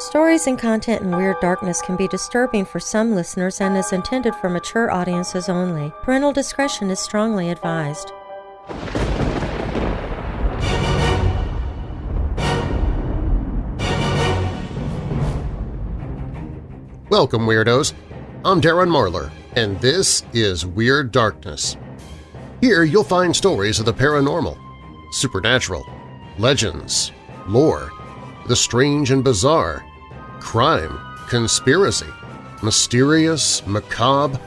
Stories and content in Weird Darkness can be disturbing for some listeners and is intended for mature audiences only. Parental discretion is strongly advised. Welcome, Weirdos! I'm Darren Marlar, and this is Weird Darkness. Here you'll find stories of the paranormal, supernatural, legends, lore, the strange and bizarre, crime, conspiracy, mysterious, macabre,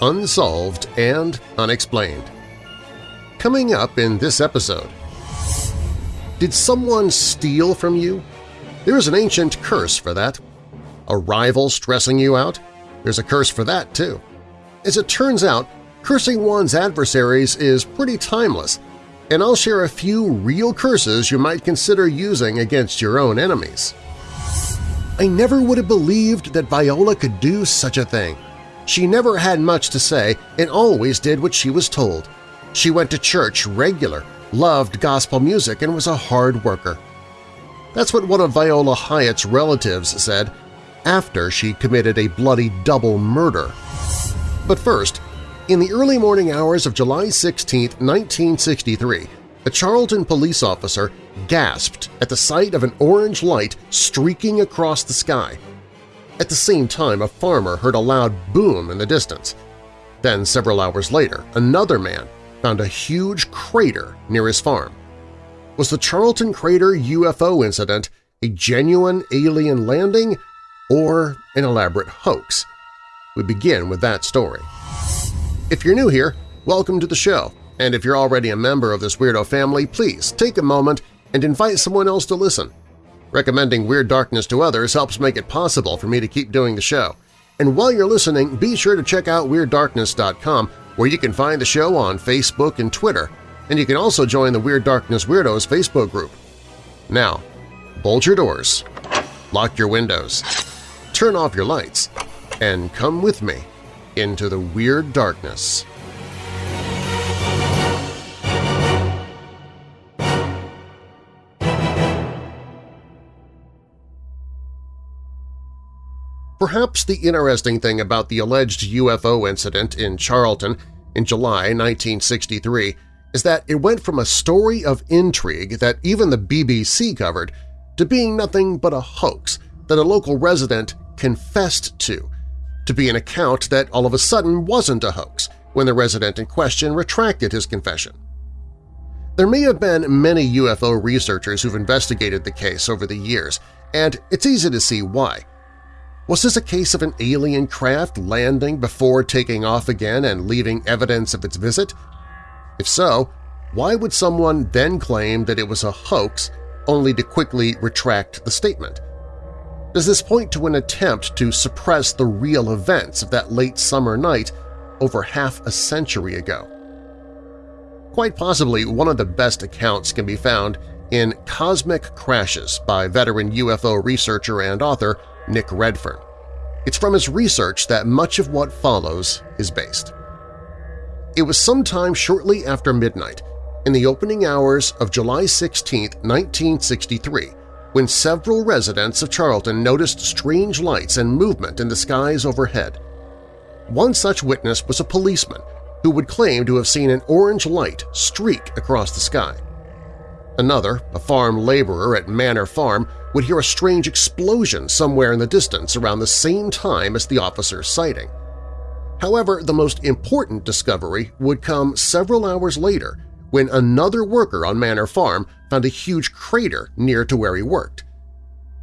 unsolved, and unexplained. Coming up in this episode… Did someone steal from you? There is an ancient curse for that. A rival stressing you out? There's a curse for that, too. As it turns out, cursing one's adversaries is pretty timeless, and I'll share a few real curses you might consider using against your own enemies. I never would have believed that Viola could do such a thing. She never had much to say and always did what she was told. She went to church regular, loved gospel music, and was a hard worker. That's what one of Viola Hyatt's relatives said after she committed a bloody double murder. But first, in the early morning hours of July 16, 1963, a Charlton police officer gasped at the sight of an orange light streaking across the sky. At the same time, a farmer heard a loud boom in the distance. Then, several hours later, another man found a huge crater near his farm. Was the Charlton Crater UFO incident a genuine alien landing or an elaborate hoax? We begin with that story. If you're new here, welcome to the show. And if you're already a member of this weirdo family, please take a moment and invite someone else to listen. Recommending Weird Darkness to others helps make it possible for me to keep doing the show. And while you're listening, be sure to check out WeirdDarkness.com where you can find the show on Facebook and Twitter, and you can also join the Weird Darkness Weirdos Facebook group. Now, bolt your doors, lock your windows, turn off your lights, and come with me into the Weird Darkness. Perhaps the interesting thing about the alleged UFO incident in Charlton in July 1963 is that it went from a story of intrigue that even the BBC covered to being nothing but a hoax that a local resident confessed to, to be an account that all of a sudden wasn't a hoax when the resident in question retracted his confession. There may have been many UFO researchers who've investigated the case over the years, and it's easy to see why. Was this a case of an alien craft landing before taking off again and leaving evidence of its visit? If so, why would someone then claim that it was a hoax only to quickly retract the statement? Does this point to an attempt to suppress the real events of that late summer night over half a century ago? Quite possibly one of the best accounts can be found in Cosmic Crashes by veteran UFO researcher and author Nick Redfern. It's from his research that much of what follows is based. It was sometime shortly after midnight, in the opening hours of July 16, 1963, when several residents of Charlton noticed strange lights and movement in the skies overhead. One such witness was a policeman who would claim to have seen an orange light streak across the sky. Another, a farm laborer at Manor Farm, would hear a strange explosion somewhere in the distance around the same time as the officer's sighting. However, the most important discovery would come several hours later when another worker on Manor Farm found a huge crater near to where he worked.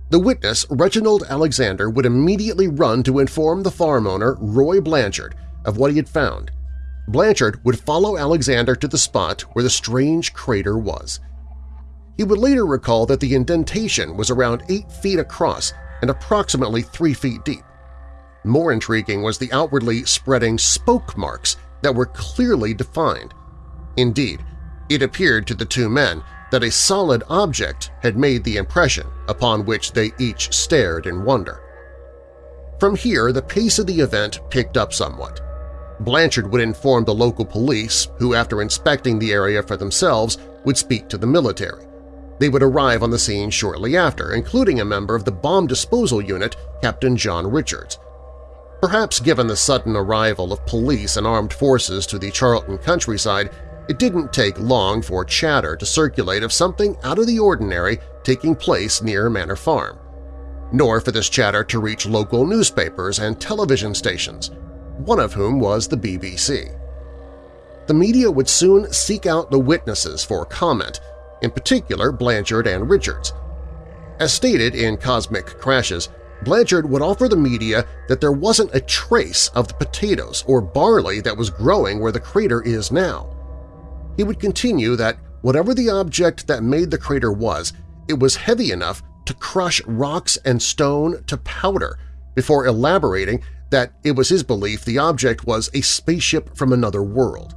The witness, Reginald Alexander, would immediately run to inform the farm owner, Roy Blanchard, of what he had found. Blanchard would follow Alexander to the spot where the strange crater was. He would later recall that the indentation was around 8 feet across and approximately 3 feet deep. More intriguing was the outwardly spreading spoke marks that were clearly defined. Indeed, it appeared to the two men that a solid object had made the impression upon which they each stared in wonder. From here, the pace of the event picked up somewhat. Blanchard would inform the local police, who after inspecting the area for themselves would speak to the military. They would arrive on the scene shortly after, including a member of the bomb disposal unit, Captain John Richards. Perhaps given the sudden arrival of police and armed forces to the Charlton countryside, it didn't take long for chatter to circulate of something out of the ordinary taking place near Manor Farm, nor for this chatter to reach local newspapers and television stations, one of whom was the BBC. The media would soon seek out the witnesses for comment, in particular Blanchard and Richards. As stated in Cosmic Crashes, Blanchard would offer the media that there wasn't a trace of the potatoes or barley that was growing where the crater is now. He would continue that whatever the object that made the crater was, it was heavy enough to crush rocks and stone to powder before elaborating that it was his belief the object was a spaceship from another world.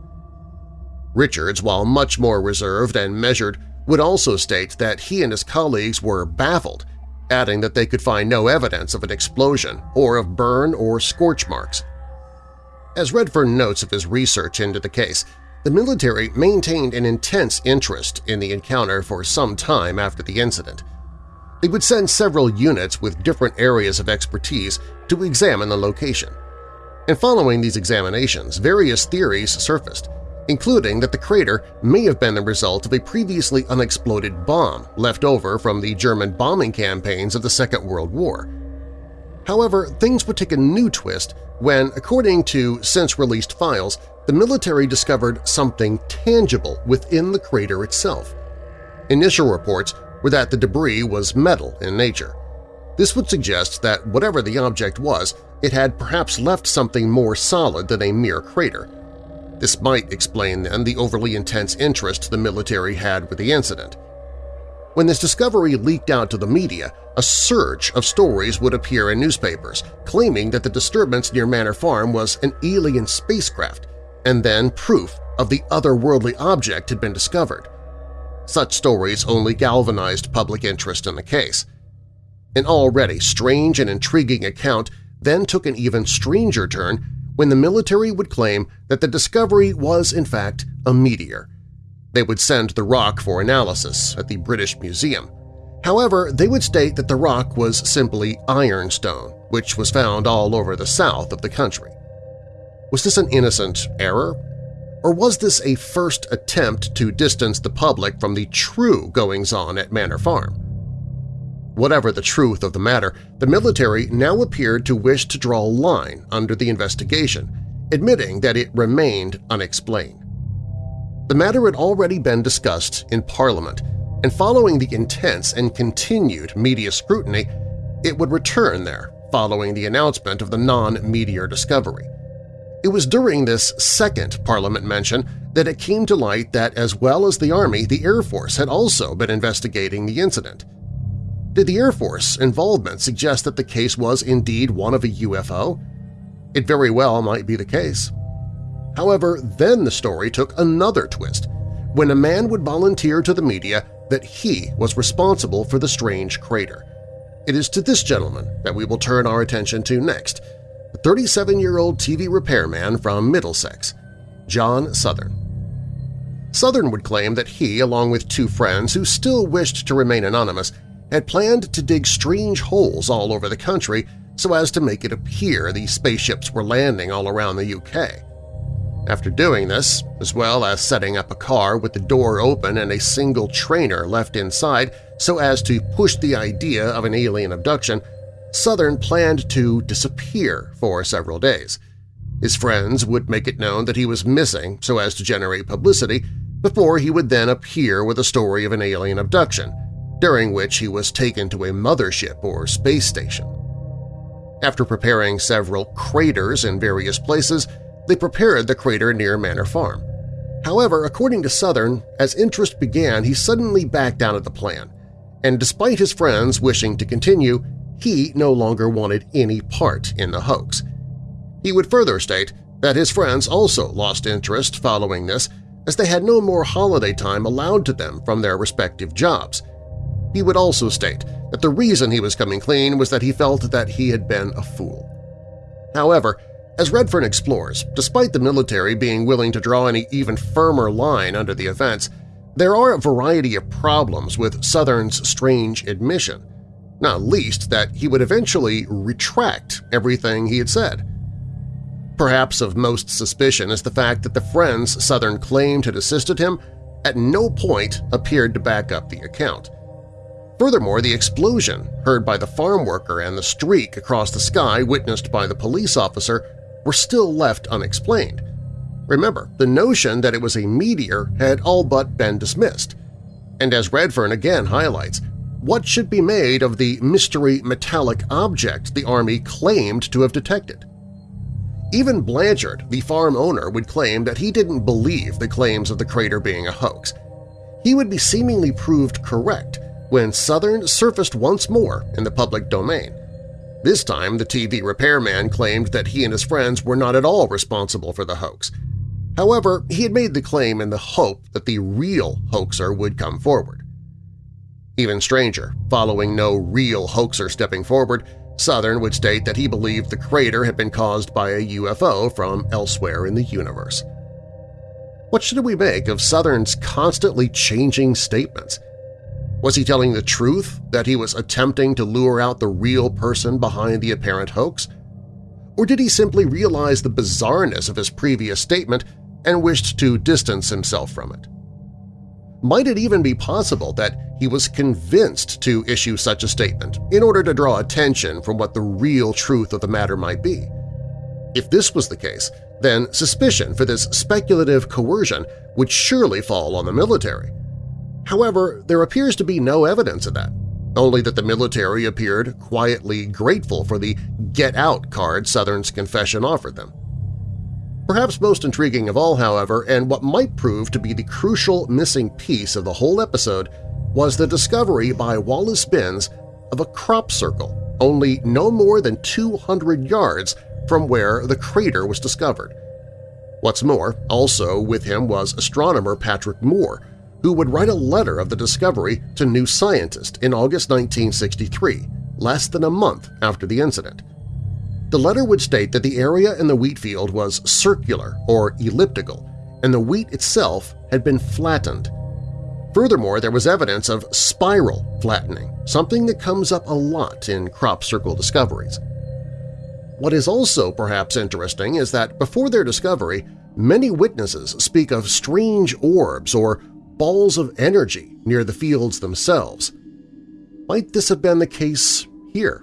Richards, while much more reserved and measured, would also state that he and his colleagues were baffled adding that they could find no evidence of an explosion or of burn or scorch marks. As Redfern notes of his research into the case, the military maintained an intense interest in the encounter for some time after the incident. They would send several units with different areas of expertise to examine the location. And following these examinations, various theories surfaced, including that the crater may have been the result of a previously unexploded bomb left over from the German bombing campaigns of the Second World War. However, things would take a new twist when, according to since-released files, the military discovered something tangible within the crater itself. Initial reports were that the debris was metal in nature. This would suggest that whatever the object was, it had perhaps left something more solid than a mere crater, this might explain, then, the overly intense interest the military had with the incident. When this discovery leaked out to the media, a surge of stories would appear in newspapers claiming that the disturbance near Manor Farm was an alien spacecraft, and then proof of the otherworldly object had been discovered. Such stories only galvanized public interest in the case. An already strange and intriguing account then took an even stranger turn when the military would claim that the discovery was in fact a meteor. They would send the rock for analysis at the British Museum. However, they would state that the rock was simply ironstone, which was found all over the south of the country. Was this an innocent error? Or was this a first attempt to distance the public from the true goings-on at Manor Farm? Whatever the truth of the matter, the military now appeared to wish to draw a line under the investigation, admitting that it remained unexplained. The matter had already been discussed in Parliament, and following the intense and continued media scrutiny, it would return there following the announcement of the non-meteor discovery. It was during this second Parliament mention that it came to light that as well as the Army, the Air Force had also been investigating the incident. Did the Air Force involvement suggest that the case was indeed one of a UFO? It very well might be the case. However, then the story took another twist when a man would volunteer to the media that he was responsible for the strange crater. It is to this gentleman that we will turn our attention to next, the 37-year-old TV repairman from Middlesex, John Southern. Southern would claim that he, along with two friends who still wished to remain anonymous, had planned to dig strange holes all over the country so as to make it appear the spaceships were landing all around the UK. After doing this, as well as setting up a car with the door open and a single trainer left inside so as to push the idea of an alien abduction, Southern planned to disappear for several days. His friends would make it known that he was missing so as to generate publicity before he would then appear with a story of an alien abduction, during which he was taken to a mothership or space station. After preparing several craters in various places, they prepared the crater near Manor Farm. However, according to Southern, as interest began, he suddenly backed out of the plan, and despite his friends wishing to continue, he no longer wanted any part in the hoax. He would further state that his friends also lost interest following this as they had no more holiday time allowed to them from their respective jobs, he would also state that the reason he was coming clean was that he felt that he had been a fool. However, as Redfern explores, despite the military being willing to draw any even firmer line under the events, There are a variety of problems with Southern's strange admission, not least that he would eventually retract everything he had said. Perhaps of most suspicion is the fact that the friends Southern claimed had assisted him at no point appeared to back up the account. Furthermore, the explosion heard by the farm worker and the streak across the sky witnessed by the police officer were still left unexplained. Remember, the notion that it was a meteor had all but been dismissed. And as Redfern again highlights, what should be made of the mystery metallic object the Army claimed to have detected? Even Blanchard, the farm owner, would claim that he didn't believe the claims of the crater being a hoax. He would be seemingly proved correct when Southern surfaced once more in the public domain. This time, the TV repairman claimed that he and his friends were not at all responsible for the hoax. However, he had made the claim in the hope that the real hoaxer would come forward. Even stranger, following no real hoaxer stepping forward, Southern would state that he believed the crater had been caused by a UFO from elsewhere in the universe. What should we make of Southern's constantly changing statements? Was he telling the truth that he was attempting to lure out the real person behind the apparent hoax? Or did he simply realize the bizarreness of his previous statement and wished to distance himself from it? Might it even be possible that he was convinced to issue such a statement in order to draw attention from what the real truth of the matter might be? If this was the case, then suspicion for this speculative coercion would surely fall on the military. However, there appears to be no evidence of that, only that the military appeared quietly grateful for the get out card Southern's confession offered them. Perhaps most intriguing of all, however, and what might prove to be the crucial missing piece of the whole episode was the discovery by Wallace Binns of a crop circle only no more than 200 yards from where the crater was discovered. What's more, also with him was astronomer Patrick Moore, who would write a letter of the discovery to New Scientist in August 1963, less than a month after the incident. The letter would state that the area in the wheat field was circular or elliptical, and the wheat itself had been flattened. Furthermore, there was evidence of spiral flattening, something that comes up a lot in crop circle discoveries. What is also perhaps interesting is that before their discovery, many witnesses speak of strange orbs or balls of energy near the fields themselves. Might this have been the case here?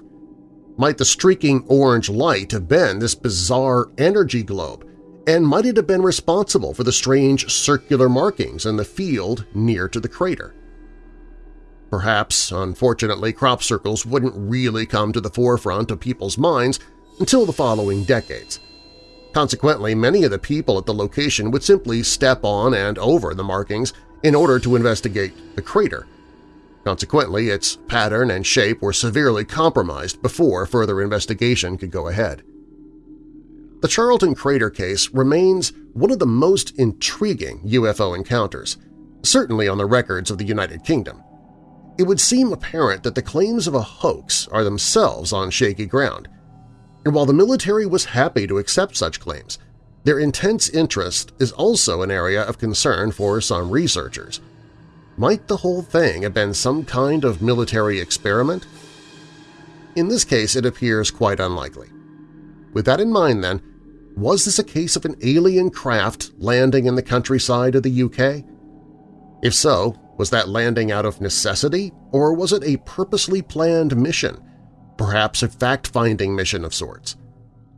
Might the streaking orange light have been this bizarre energy globe, and might it have been responsible for the strange circular markings in the field near to the crater? Perhaps, unfortunately, crop circles wouldn't really come to the forefront of people's minds until the following decades. Consequently, many of the people at the location would simply step on and over the markings in order to investigate the crater. Consequently, its pattern and shape were severely compromised before further investigation could go ahead. The Charlton crater case remains one of the most intriguing UFO encounters, certainly on the records of the United Kingdom. It would seem apparent that the claims of a hoax are themselves on shaky ground, and while the military was happy to accept such claims, their intense interest is also an area of concern for some researchers. Might the whole thing have been some kind of military experiment? In this case, it appears quite unlikely. With that in mind, then, was this a case of an alien craft landing in the countryside of the UK? If so, was that landing out of necessity, or was it a purposely planned mission, perhaps a fact-finding mission of sorts?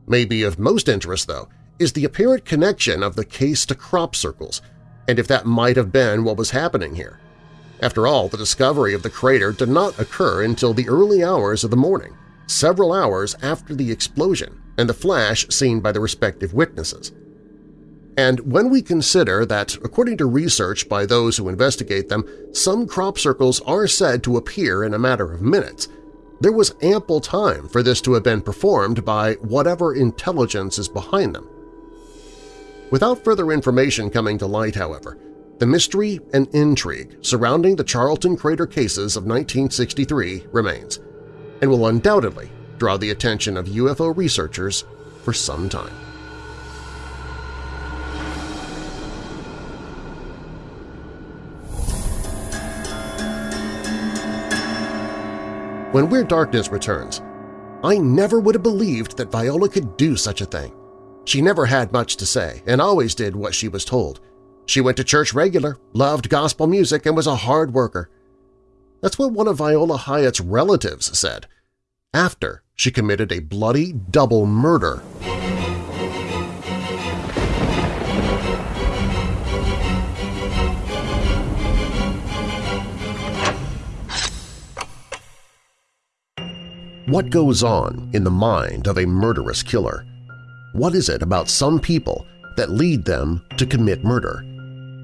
Maybe of most interest, though, is the apparent connection of the case to crop circles, and if that might have been what was happening here. After all, the discovery of the crater did not occur until the early hours of the morning, several hours after the explosion and the flash seen by the respective witnesses. And when we consider that, according to research by those who investigate them, some crop circles are said to appear in a matter of minutes, there was ample time for this to have been performed by whatever intelligence is behind them. Without further information coming to light, however, the mystery and intrigue surrounding the Charlton Crater cases of 1963 remains, and will undoubtedly draw the attention of UFO researchers for some time. When Weird Darkness returns, I never would have believed that Viola could do such a thing. She never had much to say and always did what she was told. She went to church regular, loved gospel music, and was a hard worker. That's what one of Viola Hyatt's relatives said, after she committed a bloody double murder. What goes on in the mind of a murderous killer? What is it about some people that lead them to commit murder?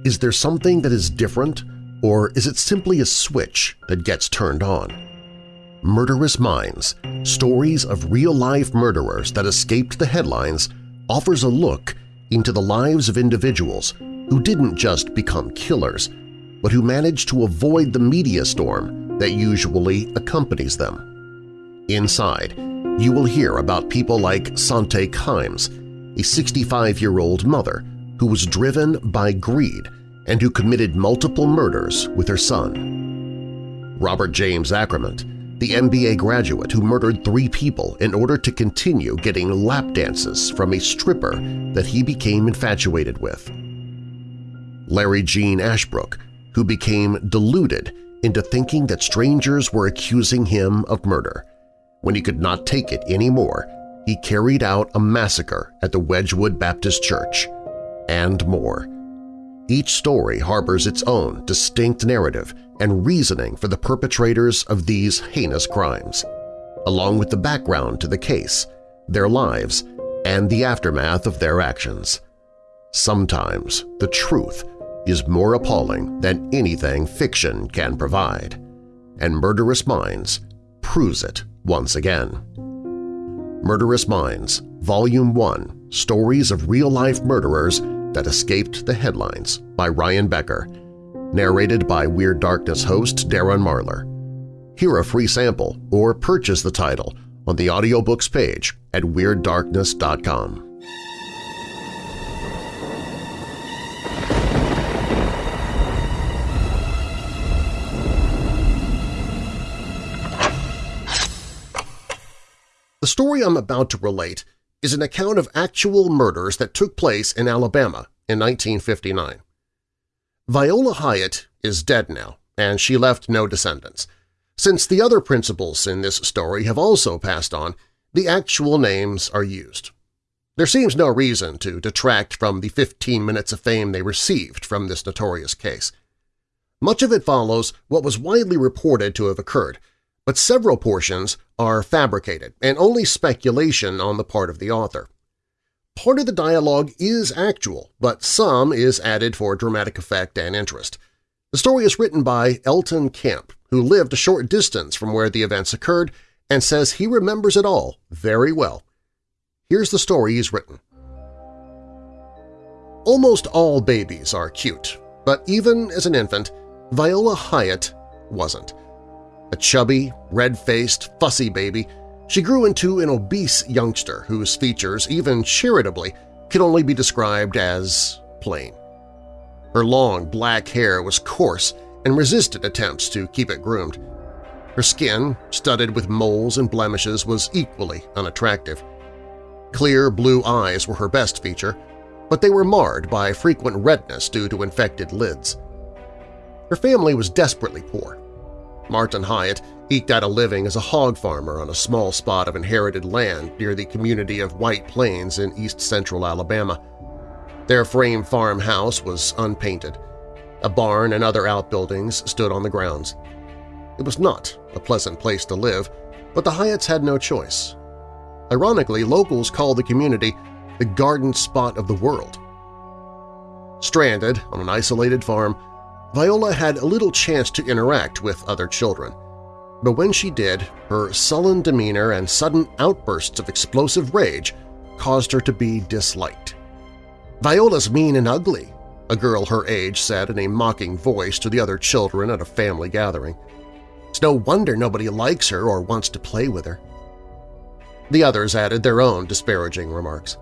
Is there something that is different, or is it simply a switch that gets turned on? Murderous Minds – Stories of Real-Life Murderers That Escaped the Headlines offers a look into the lives of individuals who didn't just become killers, but who managed to avoid the media storm that usually accompanies them. Inside, you will hear about people like Sante Kimes, a 65-year-old mother who was driven by greed and who committed multiple murders with her son. Robert James Ackerman, the MBA graduate who murdered three people in order to continue getting lap dances from a stripper that he became infatuated with. Larry Gene Ashbrook, who became deluded into thinking that strangers were accusing him of murder. When he could not take it anymore, he carried out a massacre at the Wedgwood Baptist Church, and more. Each story harbors its own distinct narrative and reasoning for the perpetrators of these heinous crimes, along with the background to the case, their lives, and the aftermath of their actions. Sometimes the truth is more appalling than anything fiction can provide, and Murderous Minds proves it once again. Murderous Minds, Volume 1 – Stories of Real-Life Murderers That Escaped the Headlines by Ryan Becker, narrated by Weird Darkness host Darren Marlar. Hear a free sample or purchase the title on the audiobooks page at WeirdDarkness.com. The story I'm about to relate is an account of actual murders that took place in Alabama in 1959. Viola Hyatt is dead now, and she left no descendants. Since the other principals in this story have also passed on, the actual names are used. There seems no reason to detract from the 15 minutes of fame they received from this notorious case. Much of it follows what was widely reported to have occurred, but several portions are fabricated and only speculation on the part of the author. Part of the dialogue is actual, but some is added for dramatic effect and interest. The story is written by Elton Camp, who lived a short distance from where the events occurred and says he remembers it all very well. Here's the story he's written. Almost all babies are cute, but even as an infant, Viola Hyatt wasn't. A chubby, red-faced, fussy baby, she grew into an obese youngster whose features, even charitably, could only be described as plain. Her long black hair was coarse and resisted attempts to keep it groomed. Her skin, studded with moles and blemishes, was equally unattractive. Clear blue eyes were her best feature, but they were marred by frequent redness due to infected lids. Her family was desperately poor, Martin Hyatt eked out a living as a hog farmer on a small spot of inherited land near the community of White Plains in east-central Alabama. Their frame farm house was unpainted. A barn and other outbuildings stood on the grounds. It was not a pleasant place to live, but the Hyatts had no choice. Ironically, locals called the community the garden spot of the world. Stranded on an isolated farm, Viola had a little chance to interact with other children. But when she did, her sullen demeanor and sudden outbursts of explosive rage caused her to be disliked. "'Viola's mean and ugly,' a girl her age said in a mocking voice to the other children at a family gathering. It's no wonder nobody likes her or wants to play with her. The others added their own disparaging remarks.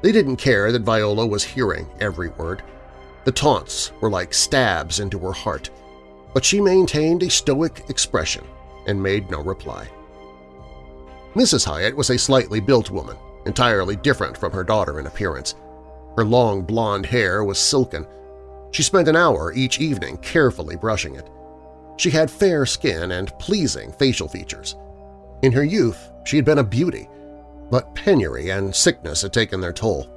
They didn't care that Viola was hearing every word. The taunts were like stabs into her heart, but she maintained a stoic expression, and made no reply. Mrs. Hyatt was a slightly built woman, entirely different from her daughter in appearance. Her long blonde hair was silken. She spent an hour each evening carefully brushing it. She had fair skin and pleasing facial features. In her youth, she had been a beauty, but penury and sickness had taken their toll.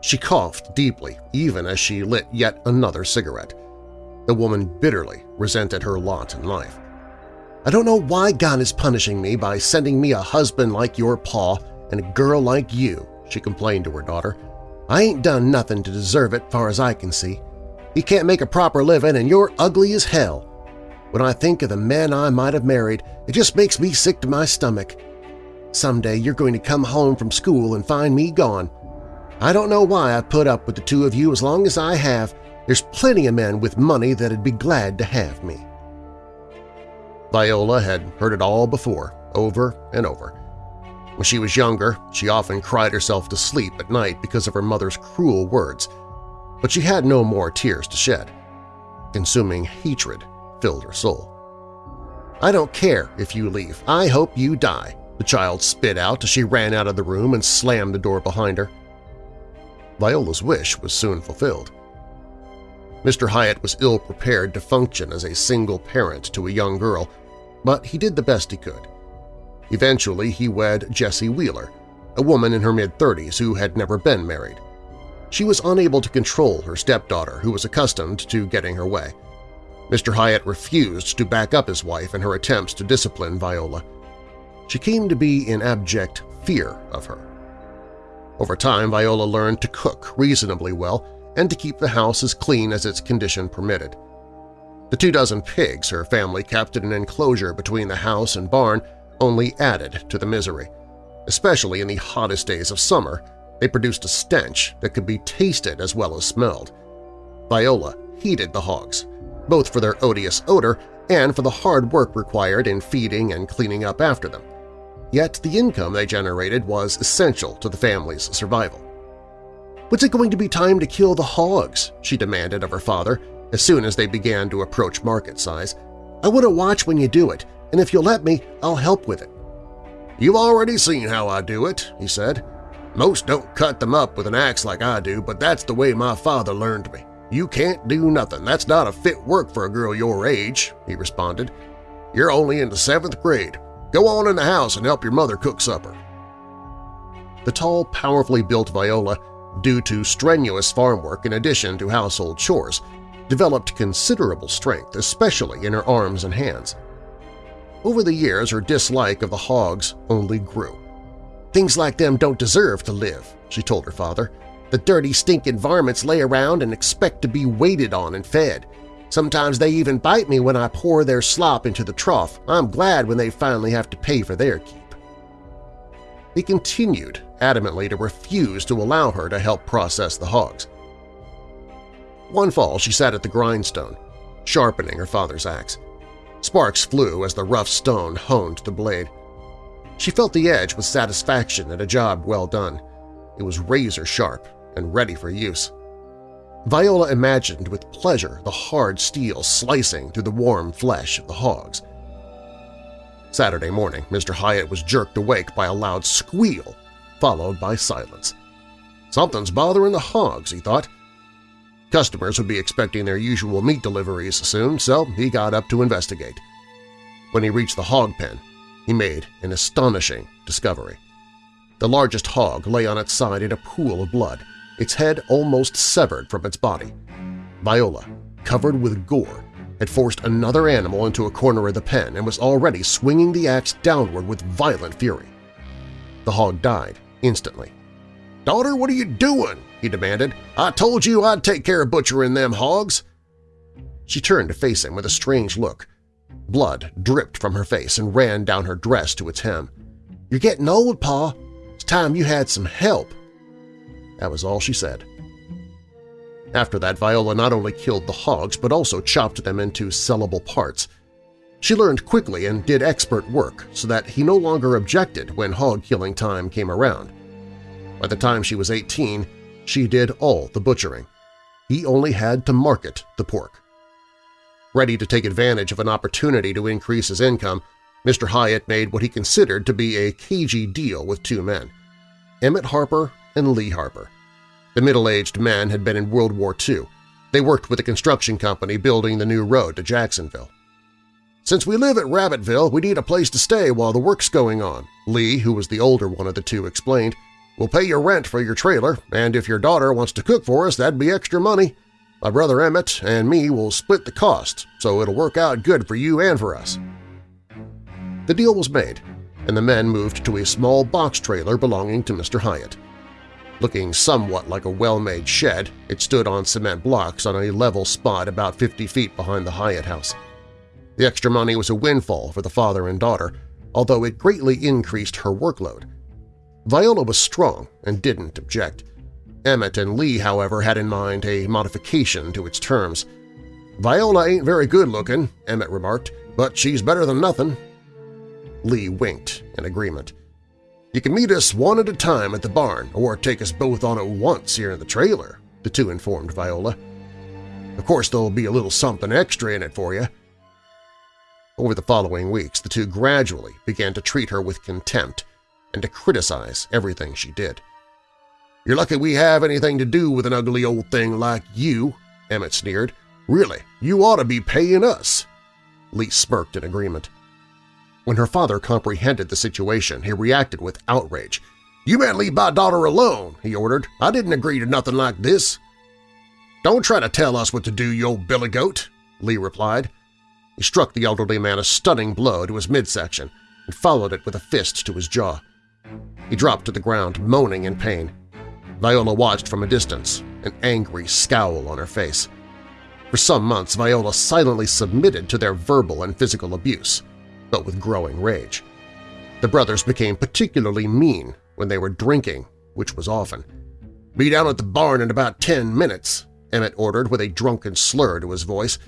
She coughed deeply even as she lit yet another cigarette. The woman bitterly resented her lot in life. I don't know why God is punishing me by sending me a husband like your pa and a girl like you, she complained to her daughter. I ain't done nothing to deserve it far as I can see. He can't make a proper living and you're ugly as hell. When I think of the men I might have married, it just makes me sick to my stomach. Someday you're going to come home from school and find me gone. I don't know why I put up with the two of you as long as I have. There's plenty of men with money that'd be glad to have me. Viola had heard it all before, over and over. When she was younger, she often cried herself to sleep at night because of her mother's cruel words, but she had no more tears to shed. Consuming hatred filled her soul. I don't care if you leave. I hope you die, the child spit out as she ran out of the room and slammed the door behind her. Viola's wish was soon fulfilled. Mr. Hyatt was ill-prepared to function as a single parent to a young girl, but he did the best he could. Eventually, he wed Jessie Wheeler, a woman in her mid-30s who had never been married. She was unable to control her stepdaughter, who was accustomed to getting her way. Mr. Hyatt refused to back up his wife in her attempts to discipline Viola. She came to be in abject fear of her. Over time, Viola learned to cook reasonably well and to keep the house as clean as its condition permitted. The two dozen pigs her family kept in an enclosure between the house and barn only added to the misery. Especially in the hottest days of summer, they produced a stench that could be tasted as well as smelled. Viola hated the hogs, both for their odious odor and for the hard work required in feeding and cleaning up after them. Yet the income they generated was essential to the family's survival. What's it going to be time to kill the hogs? she demanded of her father as soon as they began to approach market size. I want to watch when you do it, and if you'll let me, I'll help with it. You've already seen how I do it, he said. Most don't cut them up with an axe like I do, but that's the way my father learned me. You can't do nothing. That's not a fit work for a girl your age, he responded. You're only in the seventh grade. Go on in the house and help your mother cook supper. The tall, powerfully built Viola, due to strenuous farm work in addition to household chores, developed considerable strength, especially in her arms and hands. Over the years, her dislike of the hogs only grew. Things like them don't deserve to live, she told her father. The dirty, stinking varmints lay around and expect to be waited on and fed. Sometimes they even bite me when I pour their slop into the trough. I'm glad when they finally have to pay for their keep. He continued adamantly to refuse to allow her to help process the hogs. One fall she sat at the grindstone, sharpening her father's axe. Sparks flew as the rough stone honed the blade. She felt the edge with satisfaction at a job well done. It was razor-sharp and ready for use. Viola imagined with pleasure the hard steel slicing through the warm flesh of the hogs. Saturday morning, Mr. Hyatt was jerked awake by a loud squeal, followed by silence. Something's bothering the hogs, he thought. Customers would be expecting their usual meat deliveries soon, so he got up to investigate. When he reached the hog pen, he made an astonishing discovery. The largest hog lay on its side in a pool of blood, its head almost severed from its body. Viola, covered with gore, had forced another animal into a corner of the pen and was already swinging the axe downward with violent fury. The hog died instantly. "'Daughter, what are you doing?' he demanded. "'I told you I'd take care of butchering them hogs!' She turned to face him with a strange look. Blood dripped from her face and ran down her dress to its hem. "'You're getting old, Pa. It's time you had some help.' That was all she said. After that, Viola not only killed the hogs but also chopped them into sellable parts. She learned quickly and did expert work so that he no longer objected when hog-killing time came around. By the time she was 18, she did all the butchering. He only had to market the pork. Ready to take advantage of an opportunity to increase his income, Mr. Hyatt made what he considered to be a cagey deal with two men, Emmett Harper and Lee Harper. The middle-aged men had been in World War II. They worked with a construction company building the new road to Jacksonville. Since we live at Rabbitville, we need a place to stay while the work's going on, Lee, who was the older one of the two, explained. We'll pay your rent for your trailer, and if your daughter wants to cook for us, that'd be extra money. My brother Emmett and me will split the cost, so it'll work out good for you and for us. The deal was made, and the men moved to a small box trailer belonging to Mr. Hyatt. Looking somewhat like a well-made shed, it stood on cement blocks on a level spot about 50 feet behind the Hyatt house. The extra money was a windfall for the father and daughter, although it greatly increased her workload. Viola was strong and didn't object. Emmett and Lee, however, had in mind a modification to its terms. "'Viola ain't very good-looking,' Emmett remarked, "'but she's better than nothing.' Lee winked in agreement. "'You can meet us one at a time at the barn or take us both on at once here in the trailer,' the two informed Viola. "'Of course there'll be a little something extra in it for you. Over the following weeks, the two gradually began to treat her with contempt and to criticize everything she did. "'You're lucky we have anything to do with an ugly old thing like you,' Emmett sneered. "'Really, you ought to be paying us.' Lee smirked in agreement. When her father comprehended the situation, he reacted with outrage. "'You better leave my daughter alone,' he ordered. "'I didn't agree to nothing like this.' "'Don't try to tell us what to do, you old billy goat,' Lee replied. He struck the elderly man a stunning blow to his midsection and followed it with a fist to his jaw. He dropped to the ground, moaning in pain. Viola watched from a distance, an angry scowl on her face. For some months, Viola silently submitted to their verbal and physical abuse, but with growing rage. The brothers became particularly mean when they were drinking, which was often. "'Be down at the barn in about ten minutes,' Emmett ordered with a drunken slur to his voice,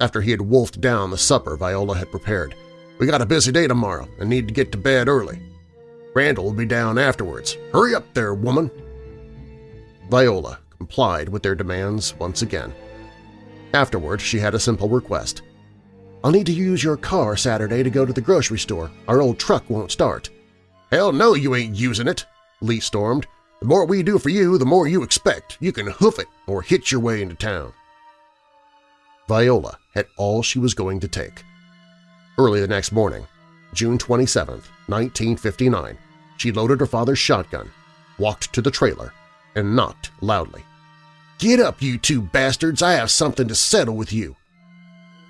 after he had wolfed down the supper Viola had prepared. We got a busy day tomorrow and need to get to bed early. Randall will be down afterwards. Hurry up there, woman! Viola complied with their demands once again. Afterward, she had a simple request. I'll need to use your car Saturday to go to the grocery store. Our old truck won't start. Hell no, you ain't using it, Lee stormed. The more we do for you, the more you expect. You can hoof it or hitch your way into town. Viola had all she was going to take. Early the next morning, June 27, 1959, she loaded her father's shotgun, walked to the trailer, and knocked loudly. "'Get up, you two bastards! I have something to settle with you!'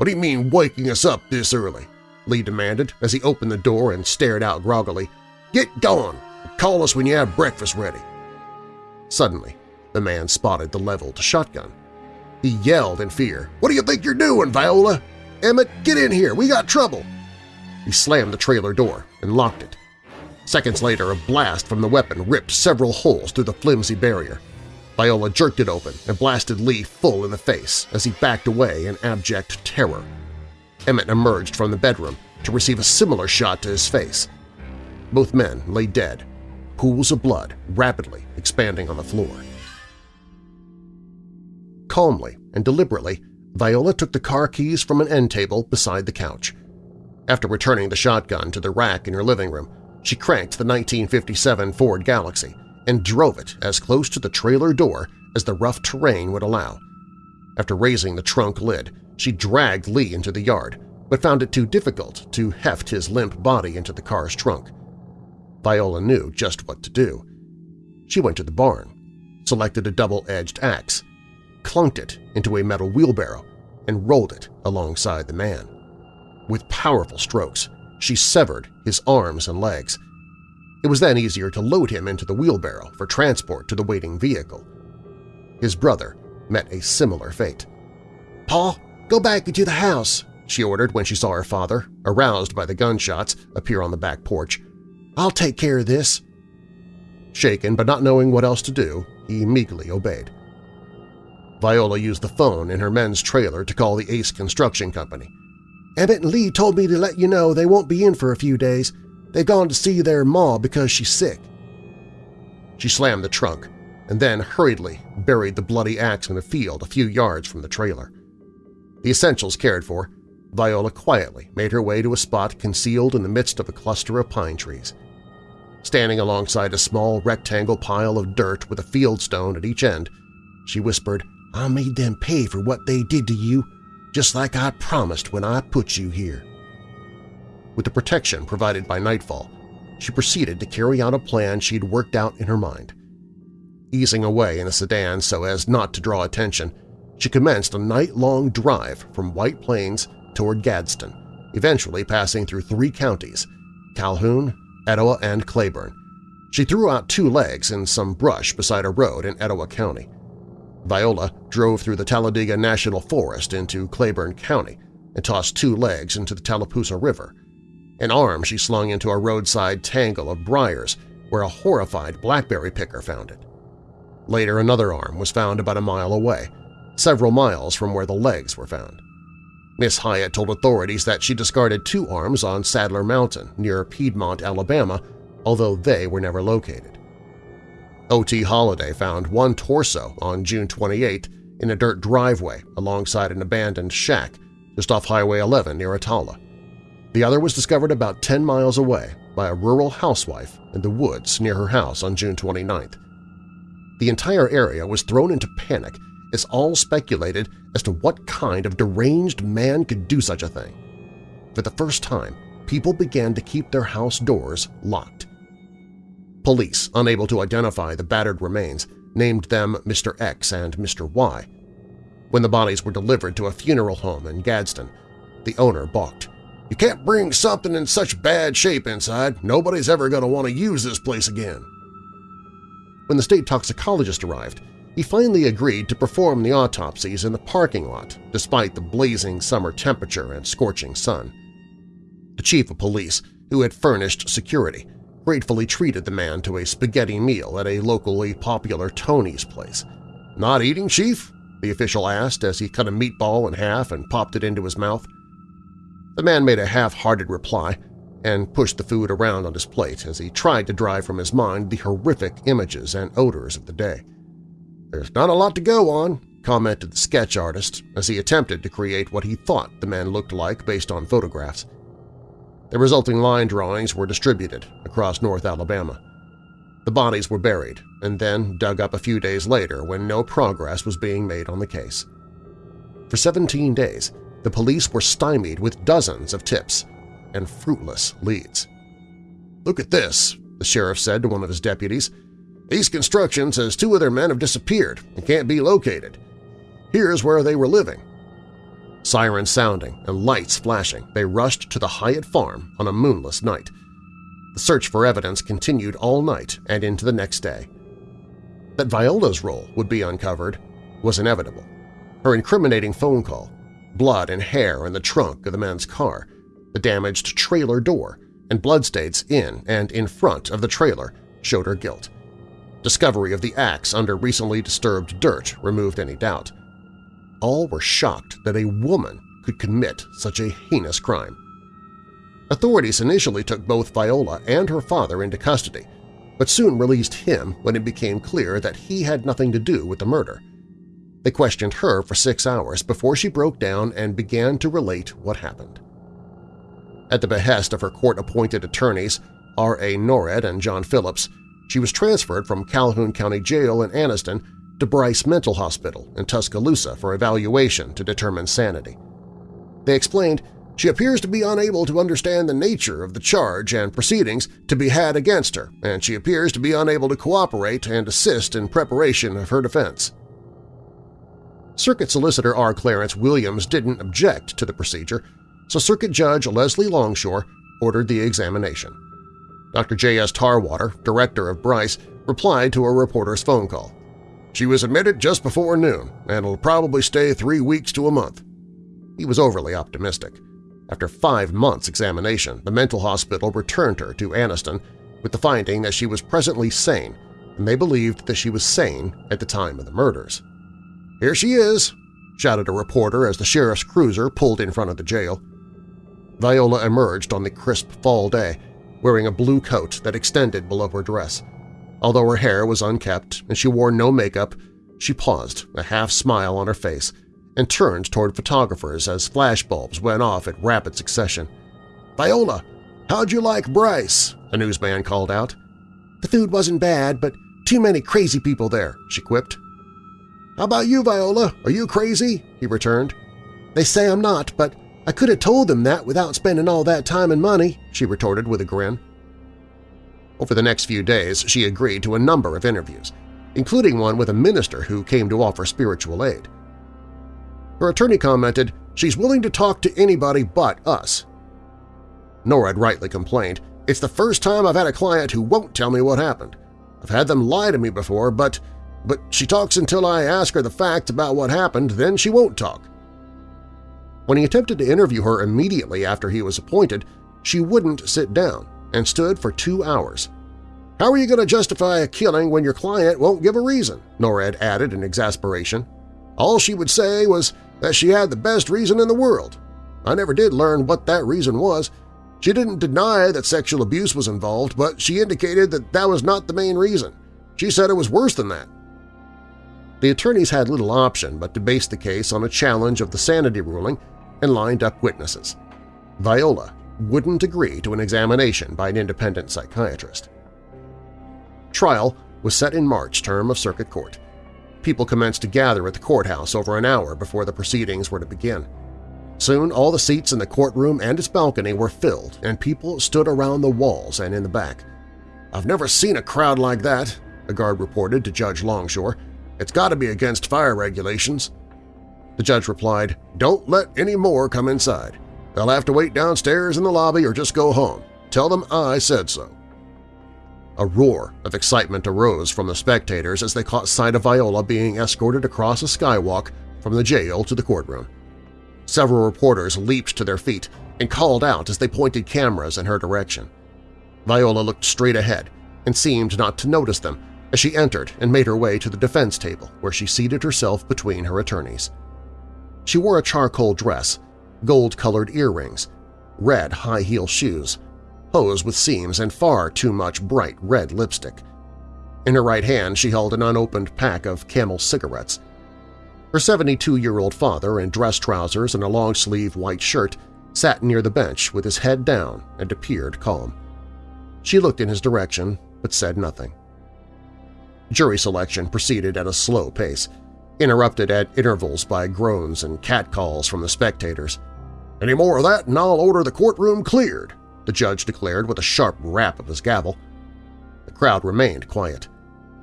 "'What do you mean waking us up this early?' Lee demanded as he opened the door and stared out groggily. "'Get going! Call us when you have breakfast ready!' Suddenly, the man spotted the leveled shotgun. He yelled in fear. What do you think you're doing, Viola? Emmett, get in here! We got trouble! He slammed the trailer door and locked it. Seconds later, a blast from the weapon ripped several holes through the flimsy barrier. Viola jerked it open and blasted Lee full in the face as he backed away in abject terror. Emmett emerged from the bedroom to receive a similar shot to his face. Both men lay dead, pools of blood rapidly expanding on the floor. Calmly and deliberately, Viola took the car keys from an end table beside the couch. After returning the shotgun to the rack in her living room, she cranked the 1957 Ford Galaxie and drove it as close to the trailer door as the rough terrain would allow. After raising the trunk lid, she dragged Lee into the yard, but found it too difficult to heft his limp body into the car's trunk. Viola knew just what to do. She went to the barn, selected a double-edged axe, clunked it into a metal wheelbarrow, and rolled it alongside the man. With powerful strokes, she severed his arms and legs. It was then easier to load him into the wheelbarrow for transport to the waiting vehicle. His brother met a similar fate. "'Pa, go back into the house,' she ordered when she saw her father, aroused by the gunshots, appear on the back porch. "'I'll take care of this.' Shaken but not knowing what else to do, he meekly obeyed. Viola used the phone in her men's trailer to call the Ace Construction Company. Emmett and Lee told me to let you know they won't be in for a few days. They've gone to see their ma because she's sick. She slammed the trunk and then hurriedly buried the bloody axe in a field a few yards from the trailer. The essentials cared for, Viola quietly made her way to a spot concealed in the midst of a cluster of pine trees. Standing alongside a small rectangle pile of dirt with a field stone at each end, she whispered, I made them pay for what they did to you, just like I promised when I put you here. With the protection provided by nightfall, she proceeded to carry out a plan she'd worked out in her mind. Easing away in a sedan so as not to draw attention, she commenced a night-long drive from White Plains toward Gadsden, eventually passing through three counties – Calhoun, Etowah, and Cleburne. She threw out two legs in some brush beside a road in Etowah County. Viola drove through the Talladega National Forest into Cleburne County and tossed two legs into the Tallapoosa River. An arm she slung into a roadside tangle of briars where a horrified blackberry picker found it. Later another arm was found about a mile away, several miles from where the legs were found. Miss Hyatt told authorities that she discarded two arms on Sadler Mountain near Piedmont, Alabama, although they were never located. O.T. Holliday found one torso on June 28 in a dirt driveway alongside an abandoned shack just off Highway 11 near Attalla. The other was discovered about 10 miles away by a rural housewife in the woods near her house on June 29. The entire area was thrown into panic as all speculated as to what kind of deranged man could do such a thing. For the first time, people began to keep their house doors locked. Police, unable to identify the battered remains, named them Mr. X and Mr. Y. When the bodies were delivered to a funeral home in Gadsden, the owner balked. You can't bring something in such bad shape inside. Nobody's ever going to want to use this place again. When the state toxicologist arrived, he finally agreed to perform the autopsies in the parking lot despite the blazing summer temperature and scorching sun. The chief of police, who had furnished security, gratefully treated the man to a spaghetti meal at a locally popular Tony's place. "'Not eating, Chief?' the official asked as he cut a meatball in half and popped it into his mouth. The man made a half-hearted reply and pushed the food around on his plate as he tried to drive from his mind the horrific images and odors of the day. There's not a lot to go on, commented the sketch artist as he attempted to create what he thought the man looked like based on photographs. The resulting line drawings were distributed across North Alabama. The bodies were buried and then dug up a few days later when no progress was being made on the case. For 17 days, the police were stymied with dozens of tips and fruitless leads. "'Look at this,' the sheriff said to one of his deputies. These Construction says two of their men have disappeared and can't be located. Here's where they were living. Sirens sounding and lights flashing, they rushed to the Hyatt farm on a moonless night. The search for evidence continued all night and into the next day. That Viola's role would be uncovered was inevitable. Her incriminating phone call, blood and hair in the trunk of the man's car, the damaged trailer door, and bloodstains in and in front of the trailer showed her guilt. Discovery of the axe under recently disturbed dirt removed any doubt. All were shocked that a woman could commit such a heinous crime. Authorities initially took both Viola and her father into custody, but soon released him when it became clear that he had nothing to do with the murder. They questioned her for six hours before she broke down and began to relate what happened. At the behest of her court-appointed attorneys, R.A. Norred and John Phillips, she was transferred from Calhoun County Jail in Anniston to Bryce Mental Hospital in Tuscaloosa for evaluation to determine sanity. They explained she appears to be unable to understand the nature of the charge and proceedings to be had against her, and she appears to be unable to cooperate and assist in preparation of her defense. Circuit Solicitor R. Clarence Williams didn't object to the procedure, so Circuit Judge Leslie Longshore ordered the examination. Dr. J.S. Tarwater, director of Bryce, replied to a reporter's phone call. She was admitted just before noon and will probably stay three weeks to a month. He was overly optimistic. After five months' examination, the mental hospital returned her to Anniston with the finding that she was presently sane, and they believed that she was sane at the time of the murders. "'Here she is!' shouted a reporter as the sheriff's cruiser pulled in front of the jail. Viola emerged on the crisp fall day, wearing a blue coat that extended below her dress. Although her hair was unkept and she wore no makeup, she paused, a half-smile on her face, and turned toward photographers as flashbulbs went off in rapid succession. "'Viola, how'd you like Bryce?' a newsman called out. "'The food wasn't bad, but too many crazy people there,' she quipped. "'How about you, Viola? Are you crazy?' he returned. "'They say I'm not, but I could have told them that without spending all that time and money,' she retorted with a grin. Over the next few days, she agreed to a number of interviews, including one with a minister who came to offer spiritual aid. Her attorney commented, she's willing to talk to anybody but us. Norred had rightly complained, it's the first time I've had a client who won't tell me what happened. I've had them lie to me before, but, but she talks until I ask her the facts about what happened, then she won't talk. When he attempted to interview her immediately after he was appointed, she wouldn't sit down and stood for two hours. How are you going to justify a killing when your client won't give a reason? Norred added in exasperation. All she would say was that she had the best reason in the world. I never did learn what that reason was. She didn't deny that sexual abuse was involved, but she indicated that that was not the main reason. She said it was worse than that. The attorneys had little option but to base the case on a challenge of the sanity ruling and lined up witnesses. Viola wouldn't agree to an examination by an independent psychiatrist. Trial was set in March term of Circuit Court. People commenced to gather at the courthouse over an hour before the proceedings were to begin. Soon all the seats in the courtroom and its balcony were filled, and people stood around the walls and in the back. "'I've never seen a crowd like that,' a guard reported to Judge Longshore. "'It's got to be against fire regulations.' The judge replied, "'Don't let any more come inside. They'll have to wait downstairs in the lobby or just go home. Tell them I said so. A roar of excitement arose from the spectators as they caught sight of Viola being escorted across a skywalk from the jail to the courtroom. Several reporters leaped to their feet and called out as they pointed cameras in her direction. Viola looked straight ahead and seemed not to notice them she entered and made her way to the defense table where she seated herself between her attorneys. She wore a charcoal dress gold-colored earrings, red high-heel shoes, hose with seams, and far too much bright red lipstick. In her right hand she held an unopened pack of Camel cigarettes. Her 72-year-old father, in dress trousers and a long-sleeve white shirt, sat near the bench with his head down and appeared calm. She looked in his direction but said nothing. Jury selection proceeded at a slow pace, interrupted at intervals by groans and catcalls from the spectators. Any more of that and I'll order the courtroom cleared, the judge declared with a sharp rap of his gavel. The crowd remained quiet.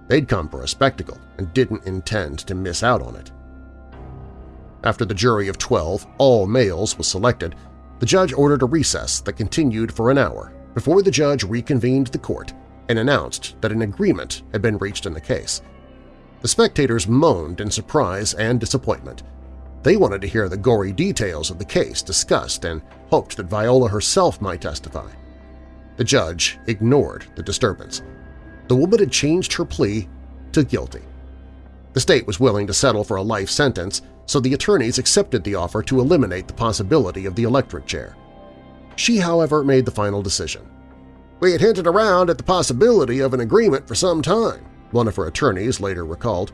They'd come for a spectacle and didn't intend to miss out on it. After the jury of 12, all males, was selected, the judge ordered a recess that continued for an hour before the judge reconvened the court and announced that an agreement had been reached in the case. The spectators moaned in surprise and disappointment. They wanted to hear the gory details of the case discussed and hoped that Viola herself might testify. The judge ignored the disturbance. The woman had changed her plea to guilty. The state was willing to settle for a life sentence, so the attorneys accepted the offer to eliminate the possibility of the electric chair. She, however, made the final decision. We had hinted around at the possibility of an agreement for some time, one of her attorneys later recalled.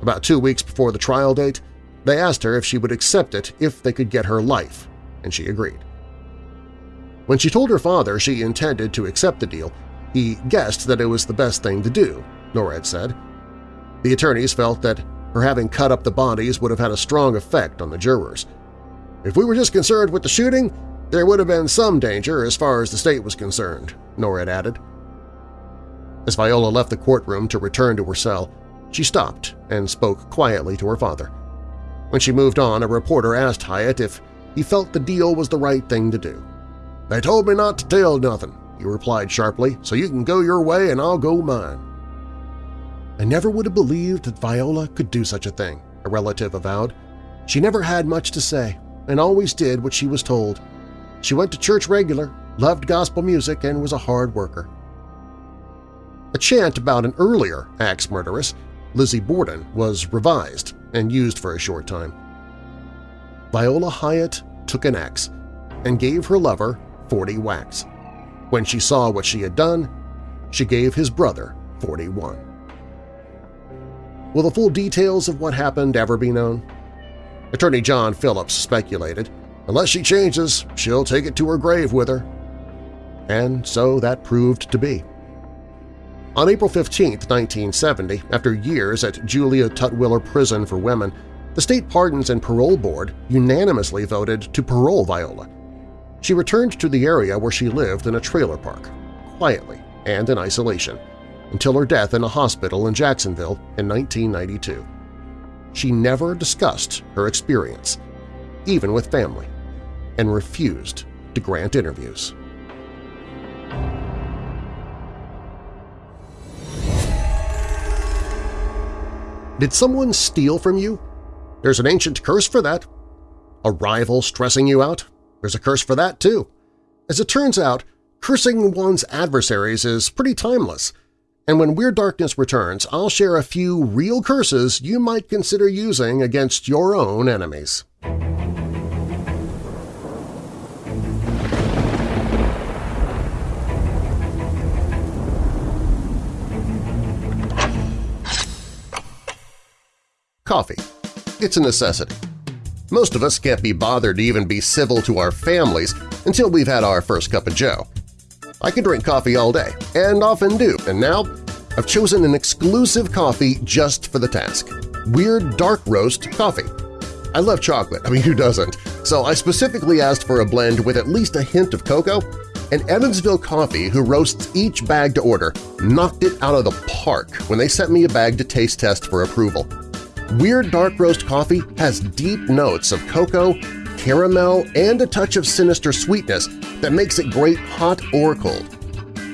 About two weeks before the trial date, they asked her if she would accept it if they could get her life, and she agreed. When she told her father she intended to accept the deal, he guessed that it was the best thing to do, Norred said. The attorneys felt that her having cut up the bodies would have had a strong effect on the jurors. If we were just concerned with the shooting, there would have been some danger as far as the state was concerned, Norred added. As Viola left the courtroom to return to her cell, she stopped and spoke quietly to her father. When she moved on, a reporter asked Hyatt if he felt the deal was the right thing to do. "'They told me not to tell nothing,' he replied sharply, "'so you can go your way and I'll go mine.' I never would have believed that Viola could do such a thing, a relative avowed. She never had much to say and always did what she was told. She went to church regular, loved gospel music, and was a hard worker. A chant about an earlier axe murderess, Lizzie Borden, was revised and used for a short time. Viola Hyatt took an axe and gave her lover 40 whacks. When she saw what she had done, she gave his brother 41. Will the full details of what happened ever be known? Attorney John Phillips speculated, unless she changes, she'll take it to her grave with her. And so that proved to be. On April 15, 1970, after years at Julia Tutwiler Prison for Women, the State Pardons and Parole Board unanimously voted to parole Viola. She returned to the area where she lived in a trailer park, quietly and in isolation, until her death in a hospital in Jacksonville in 1992. She never discussed her experience, even with family, and refused to grant interviews. Did someone steal from you? There's an ancient curse for that. A rival stressing you out? There's a curse for that, too. As it turns out, cursing one's adversaries is pretty timeless, and when Weird Darkness returns, I'll share a few real curses you might consider using against your own enemies. Coffee. It's a necessity. Most of us can't be bothered to even be civil to our families until we've had our first cup of joe. I can drink coffee all day, and often do, and now I've chosen an exclusive coffee just for the task – Weird Dark Roast Coffee. I love chocolate, I mean who doesn't, so I specifically asked for a blend with at least a hint of cocoa, and Evansville Coffee, who roasts each bag to order, knocked it out of the park when they sent me a bag to taste test for approval. Weird Dark Roast Coffee has deep notes of cocoa, caramel, and a touch of sinister sweetness that makes it great hot or cold.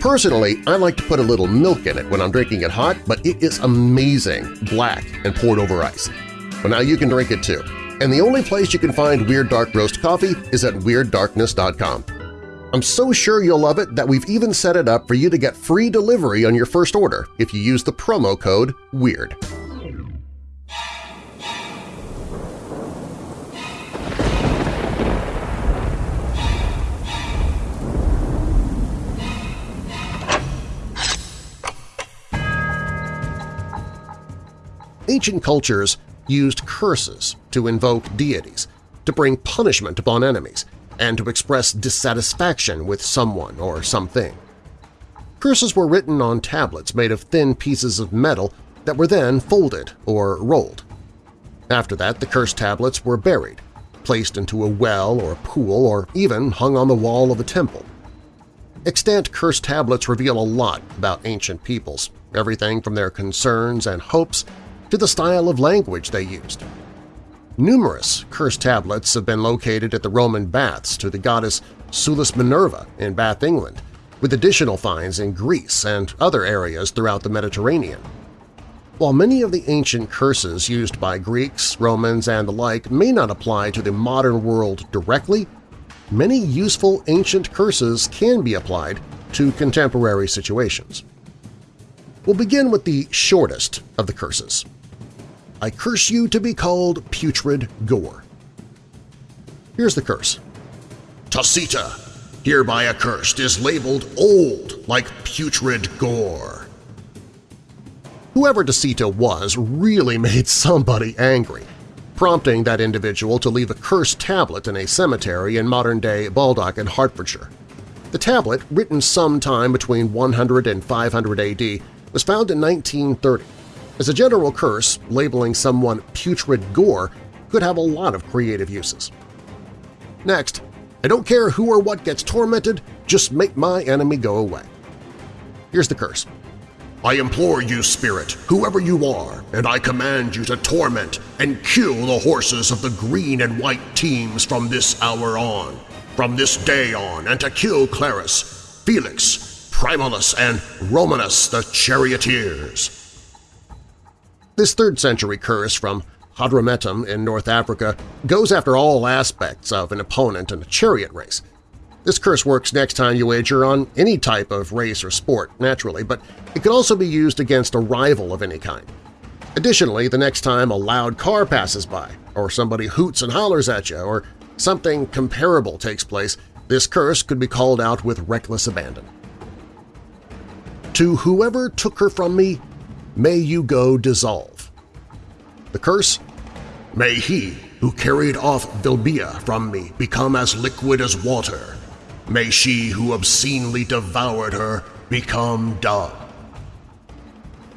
Personally, I like to put a little milk in it when I'm drinking it hot, but it is amazing, black and poured over ice. But now you can drink it too. And the only place you can find Weird Dark Roast Coffee is at WeirdDarkness.com. I'm so sure you'll love it that we've even set it up for you to get free delivery on your first order if you use the promo code WEIRD. Ancient cultures used curses to invoke deities, to bring punishment upon enemies, and to express dissatisfaction with someone or something. Curses were written on tablets made of thin pieces of metal that were then folded or rolled. After that, the curse tablets were buried, placed into a well or a pool, or even hung on the wall of a temple. Extant curse tablets reveal a lot about ancient peoples, everything from their concerns and hopes to the style of language they used. Numerous curse tablets have been located at the Roman baths to the goddess Sulis Minerva in Bath, England, with additional finds in Greece and other areas throughout the Mediterranean. While many of the ancient curses used by Greeks, Romans, and the like may not apply to the modern world directly, many useful ancient curses can be applied to contemporary situations. We'll begin with the shortest of the curses, I curse you to be called putrid gore. Here's the curse. Tacita, hereby accursed, is labeled old like putrid gore. Whoever Tacita was really made somebody angry, prompting that individual to leave a cursed tablet in a cemetery in modern-day Baldock in Hertfordshire. The tablet, written sometime between 100 and 500 AD, was found in 1930 as a general curse, labeling someone putrid gore could have a lot of creative uses. Next, I don't care who or what gets tormented, just make my enemy go away. Here's the curse. I implore you, spirit, whoever you are, and I command you to torment and kill the horses of the green and white teams from this hour on, from this day on, and to kill Clarus, Felix, Primalus, and Romanus the charioteers. This 3rd century curse from Hadrumetum in North Africa goes after all aspects of an opponent in a chariot race. This curse works next time you wager on any type of race or sport, naturally, but it can also be used against a rival of any kind. Additionally, the next time a loud car passes by, or somebody hoots and hollers at you, or something comparable takes place, this curse could be called out with reckless abandon. To whoever took her from me, may you go dissolve. The curse? May he, who carried off Vilbia from me become as liquid as water. May she who obscenely devoured her become dumb.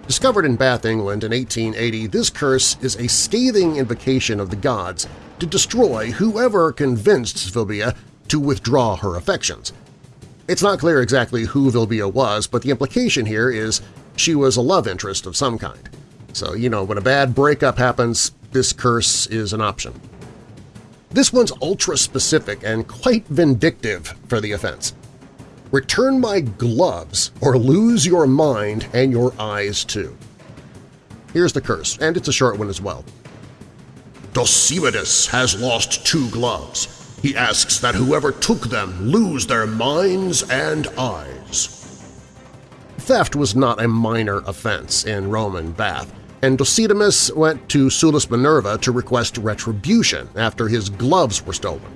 Discovered in Bath, England in 1880, this curse is a scathing invocation of the gods to destroy whoever convinced Vilbia to withdraw her affections. It's not clear exactly who Vilbia was, but the implication here is she was a love interest of some kind. So, you know, when a bad breakup happens, this curse is an option. This one's ultra-specific and quite vindictive for the offense. Return my gloves or lose your mind and your eyes too. Here's the curse, and it's a short one as well. Dosimedes has lost two gloves. He asks that whoever took them lose their minds and eyes. Theft was not a minor offense in Roman Bath, and Dosithemus went to Sulis Minerva to request retribution after his gloves were stolen.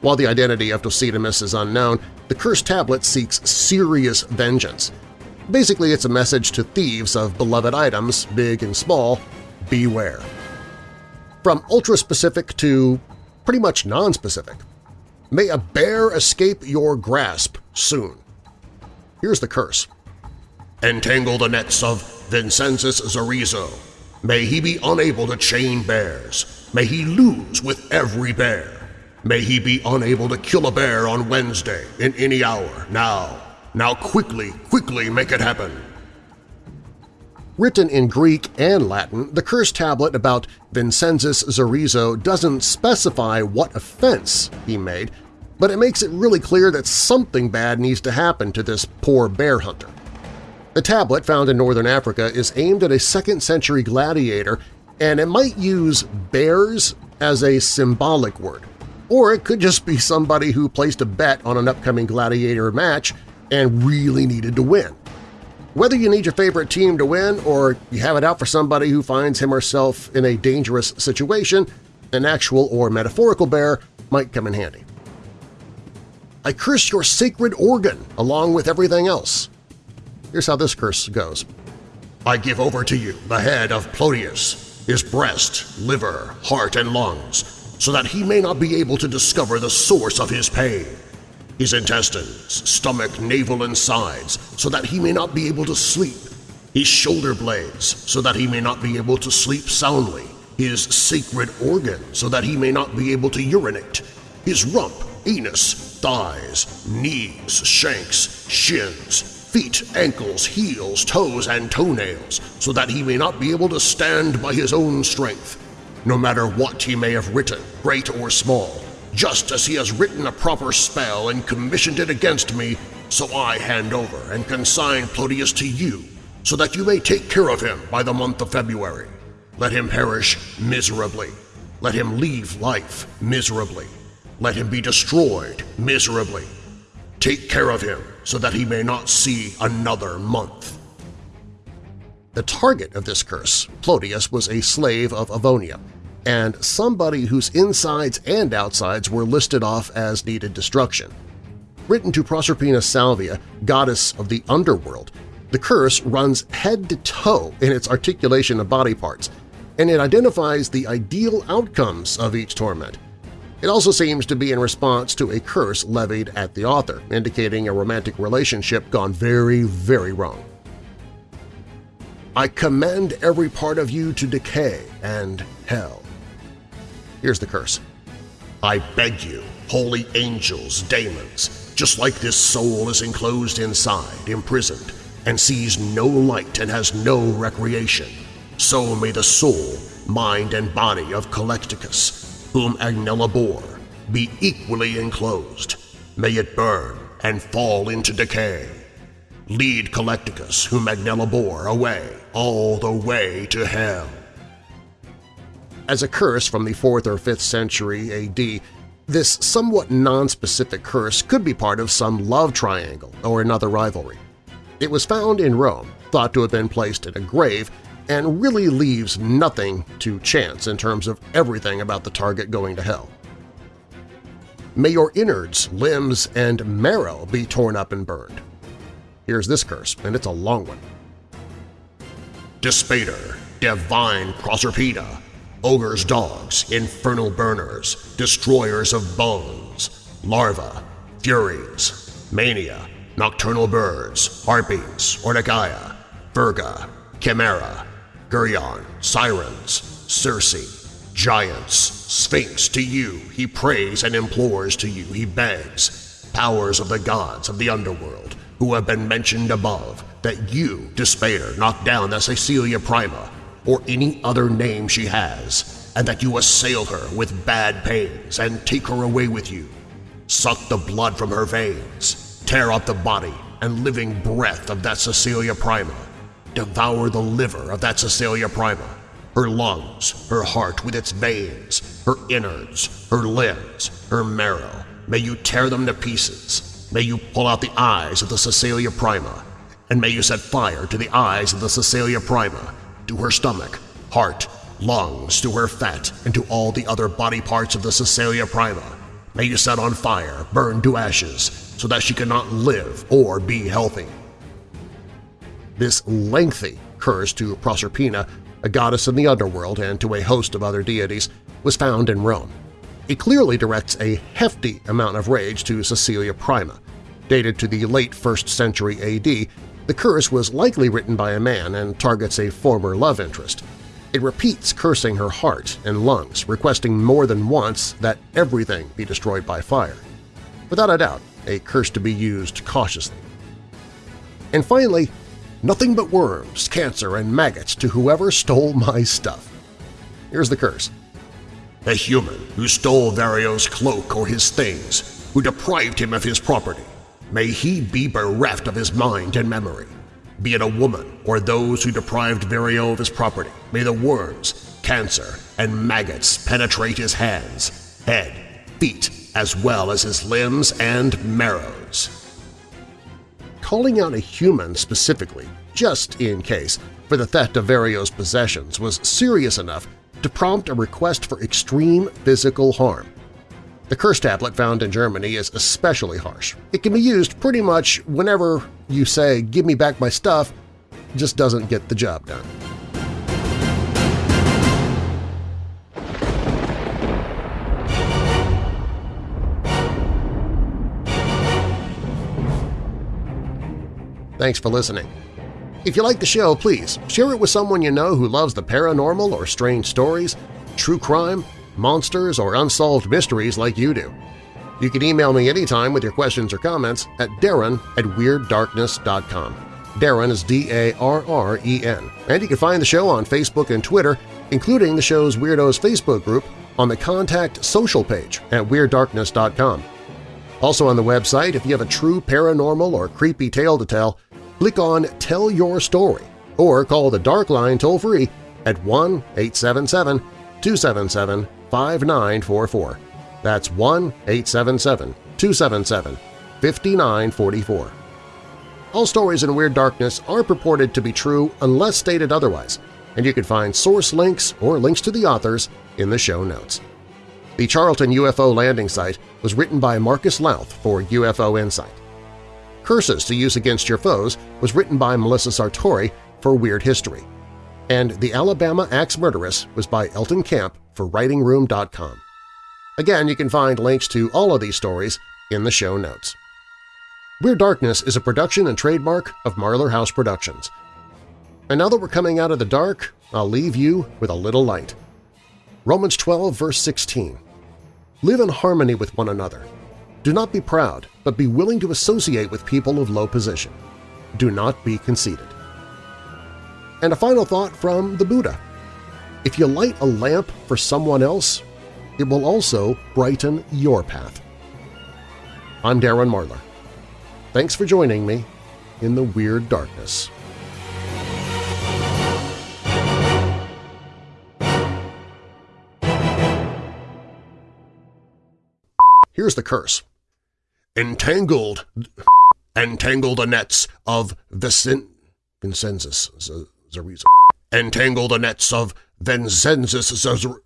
While the identity of Dosithemus is unknown, the cursed tablet seeks serious vengeance. Basically, it's a message to thieves of beloved items, big and small, beware. From ultra-specific to pretty much non-specific. May a bear escape your grasp soon. Here's the curse. Entangle the nets of Vincenzus Zarizo. May he be unable to chain bears. May he lose with every bear. May he be unable to kill a bear on Wednesday in any hour. Now, now quickly, quickly make it happen. Written in Greek and Latin, the curse tablet about Vincenzus Zarizo doesn't specify what offense he made, but it makes it really clear that something bad needs to happen to this poor bear hunter. The tablet found in northern Africa is aimed at a second-century gladiator, and it might use bears as a symbolic word. Or it could just be somebody who placed a bet on an upcoming gladiator match and really needed to win. Whether you need your favorite team to win or you have it out for somebody who finds him or herself in a dangerous situation, an actual or metaphorical bear might come in handy. I curse your sacred organ along with everything else. Here's how this curse goes. I give over to you the head of Plotius, his breast, liver, heart, and lungs, so that he may not be able to discover the source of his pain. His intestines, stomach, navel, and sides, so that he may not be able to sleep. His shoulder blades, so that he may not be able to sleep soundly. His sacred organ, so that he may not be able to urinate. His rump, anus, thighs, knees, shanks, shins, feet, ankles, heels, toes, and toenails, so that he may not be able to stand by his own strength, no matter what he may have written, great or small, just as he has written a proper spell and commissioned it against me, so I hand over and consign Plotius to you, so that you may take care of him by the month of February. Let him perish miserably. Let him leave life miserably. Let him be destroyed miserably. Take care of him so that he may not see another month. The target of this curse, Plotius, was a slave of Avonia, and somebody whose insides and outsides were listed off as needed destruction. Written to Proserpina Salvia, goddess of the underworld, the curse runs head to toe in its articulation of body parts, and it identifies the ideal outcomes of each torment. It also seems to be in response to a curse levied at the author, indicating a romantic relationship gone very, very wrong. I commend every part of you to decay and hell. Here's the curse. I beg you, holy angels, daemons, just like this soul is enclosed inside, imprisoned, and sees no light and has no recreation, so may the soul, mind, and body of Collecticus whom Agnella bore, be equally enclosed. May it burn and fall into decay. Lead Collecticus, whom Agnella bore, away, all the way to hell. As a curse from the 4th or 5th century AD, this somewhat non-specific curse could be part of some love triangle or another rivalry. It was found in Rome, thought to have been placed in a grave, and really leaves nothing to chance in terms of everything about the target going to hell. May your innards, limbs, and marrow be torn up and burned. Here's this curse, and it's a long one. Despater, divine Proserpina, ogre's dogs, infernal burners, destroyers of bones, Larva, furies, mania, nocturnal birds, harpies, ortigaia, virga, chimera, gurion, sirens, circe, giants, sphinx to you, he prays and implores to you, he begs, powers of the gods of the underworld, who have been mentioned above, that you, Despair, knock down the Cecilia Prima, or any other name she has, and that you assail her with bad pains and take her away with you. Suck the blood from her veins, tear out the body and living breath of that Cecilia Prima, devour the liver of that Cecilia Prima, her lungs, her heart with its veins, her innards, her limbs, her marrow. May you tear them to pieces. May you pull out the eyes of the Cecilia Prima, and may you set fire to the eyes of the Cecilia Prima, to her stomach, heart, lungs, to her fat, and to all the other body parts of the Cecilia Prima. May you set on fire, burn to ashes, so that she cannot live or be healthy. This lengthy curse to Proserpina, a goddess in the underworld and to a host of other deities, was found in Rome. It clearly directs a hefty amount of rage to Cecilia Prima. Dated to the late 1st century AD, the curse was likely written by a man and targets a former love interest. It repeats cursing her heart and lungs, requesting more than once that everything be destroyed by fire. Without a doubt, a curse to be used cautiously. And finally, nothing but worms, cancer, and maggots to whoever stole my stuff. Here's the curse. A human who stole Vario's cloak or his things, who deprived him of his property, May he be bereft of his mind and memory. Be it a woman or those who deprived Vario of his property, may the worms, cancer, and maggots penetrate his hands, head, feet, as well as his limbs and marrows. Calling out a human specifically, just in case, for the theft of Vario's possessions was serious enough to prompt a request for extreme physical harm, the curse tablet found in Germany is especially harsh. It can be used pretty much whenever you say, give me back my stuff, just doesn't get the job done. Thanks for listening. If you like the show, please share it with someone you know who loves the paranormal or strange stories, true crime, monsters, or unsolved mysteries like you do. You can email me anytime with your questions or comments at darren at WeirdDarkness.com. Darren is D-A-R-R-E-N. And you can find the show on Facebook and Twitter, including the show's Weirdos Facebook group, on the Contact Social page at WeirdDarkness.com. Also on the website, if you have a true paranormal or creepy tale to tell, click on Tell Your Story or call the Dark Line toll-free at 1-877-277 5944. That's 1-877-277-5944. All stories in Weird Darkness are purported to be true unless stated otherwise, and you can find source links or links to the authors in the show notes. The Charlton UFO landing site was written by Marcus Lowth for UFO Insight. Curses to Use Against Your Foes was written by Melissa Sartore for Weird History and The Alabama Axe Murderess was by Elton Camp for WritingRoom.com. Again, you can find links to all of these stories in the show notes. Weird Darkness is a production and trademark of Marlar House Productions. And now that we're coming out of the dark, I'll leave you with a little light. Romans 12, verse 16. Live in harmony with one another. Do not be proud, but be willing to associate with people of low position. Do not be conceited. And a final thought from the Buddha. If you light a lamp for someone else, it will also brighten your path. I'm Darren Marlar. Thanks for joining me in the Weird Darkness. Here's the curse. Entangled, entangle the nets of Vicin, Vincenzus, Zarizo. Entangle the nets of Vincenzus Zarizo.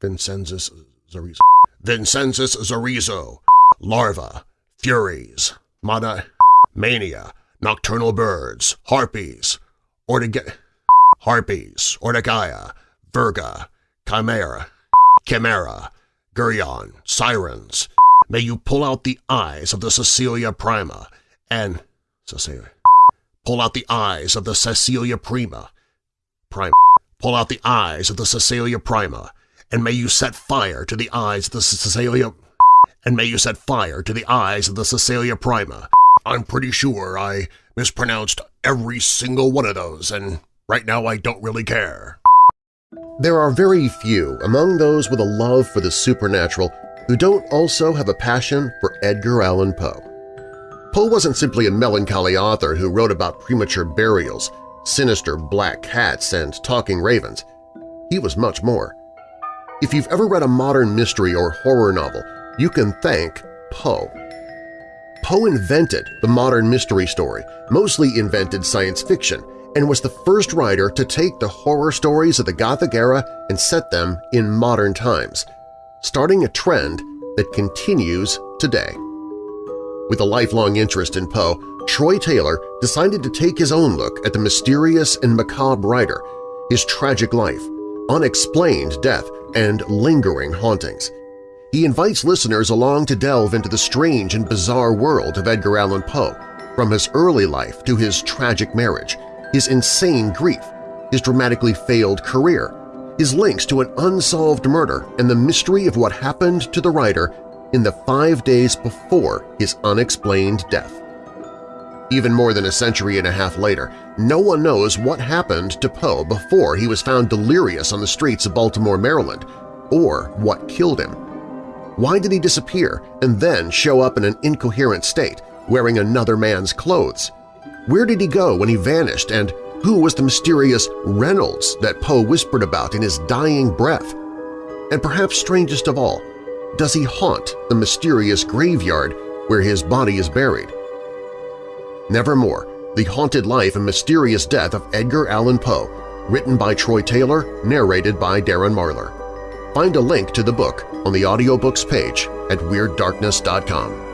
Vincenzus Zarizo. Vincenzus. Larva. Furies. Mana. Mania. Nocturnal birds. Harpies. Ortiga. Harpies. Ortigaia. Virga. chimera, chimera, Geryon, sirens, may you pull out the eyes of the Cecilia Prima and Cecilia. Pull out the eyes of the Cecilia Prima. Prima. Pull out the eyes of the Cecilia Prima, and may you set fire to the eyes of the Cecilia and may you set fire to the eyes of the Cecilia Prima. I'm pretty sure I mispronounced every single one of those, and right now I don't really care. There are very few among those with a love for the supernatural who don't also have a passion for Edgar Allan Poe. Poe wasn't simply a melancholy author who wrote about premature burials, sinister black cats, and talking ravens. He was much more. If you've ever read a modern mystery or horror novel, you can thank Poe. Poe invented the modern mystery story, mostly invented science fiction, and was the first writer to take the horror stories of the Gothic era and set them in modern times, starting a trend that continues today. With a lifelong interest in Poe, Troy Taylor decided to take his own look at the mysterious and macabre writer, his tragic life, unexplained death, and lingering hauntings. He invites listeners along to delve into the strange and bizarre world of Edgar Allan Poe, from his early life to his tragic marriage, his insane grief, his dramatically failed career, his links to an unsolved murder and the mystery of what happened to the writer in the five days before his unexplained death. Even more than a century and a half later, no one knows what happened to Poe before he was found delirious on the streets of Baltimore, Maryland, or what killed him. Why did he disappear and then show up in an incoherent state, wearing another man's clothes? Where did he go when he vanished and who was the mysterious Reynolds that Poe whispered about in his dying breath? And perhaps strangest of all, does he haunt the mysterious graveyard where his body is buried? Nevermore, The Haunted Life and Mysterious Death of Edgar Allan Poe, written by Troy Taylor, narrated by Darren Marlar. Find a link to the book on the audiobooks page at WeirdDarkness.com.